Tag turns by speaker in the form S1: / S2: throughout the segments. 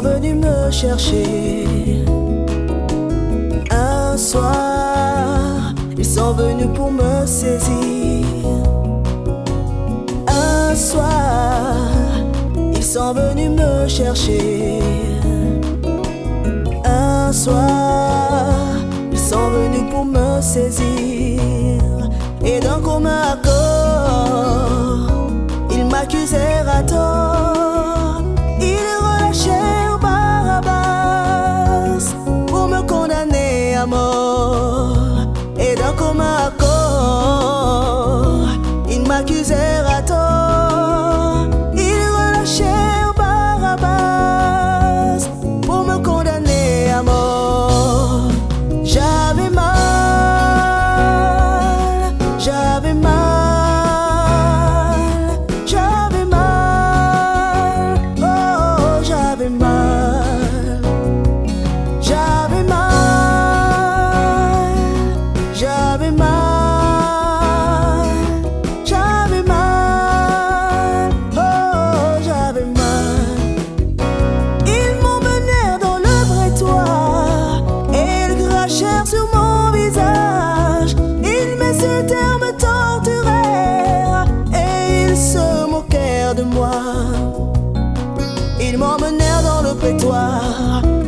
S1: venus me chercher. Un soir, ils sont venus pour me saisir. Un soir, ils sont venus me chercher. Un soir, ils sont venus pour me saisir. Et d'un commun accord, ils m'accusèrent Ako. mako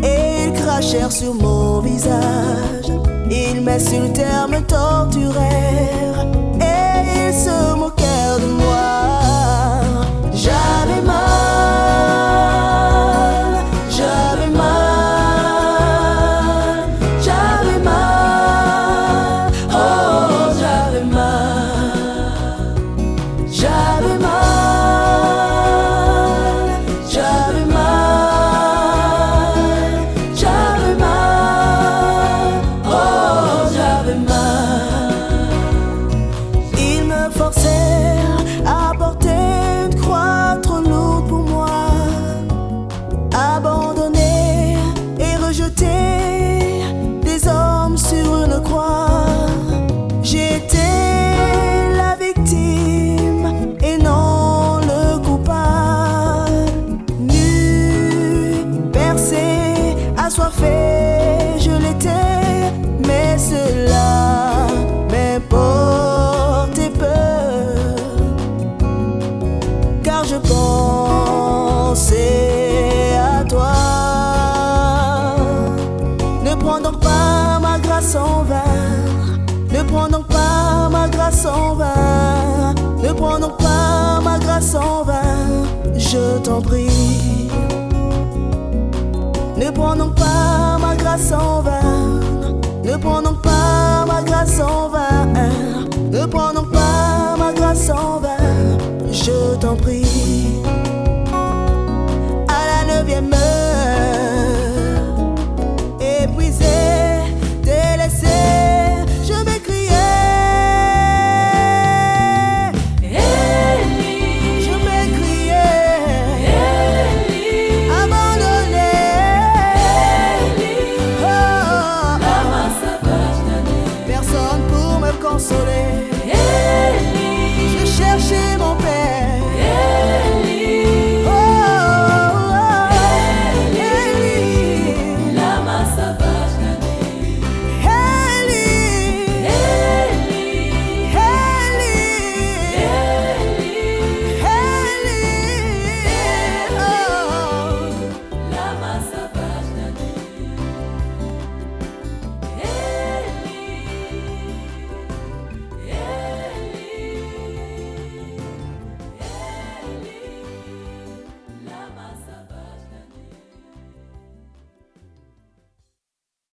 S2: et ils crachèrent sur mon visage. Ils m'insultèrent, me torturèrent et ils se moquèrent prends donc pas ma grâce en vain, ne prends donc pas ma grâce en vain, ne prends donc pas ma grâce en vain, je t'en prie. Ne prends donc pas ma grâce en vain. Ne prends donc pas ma grâce en vain. Ne prends pas ma grâce en vain. Je t'en prie.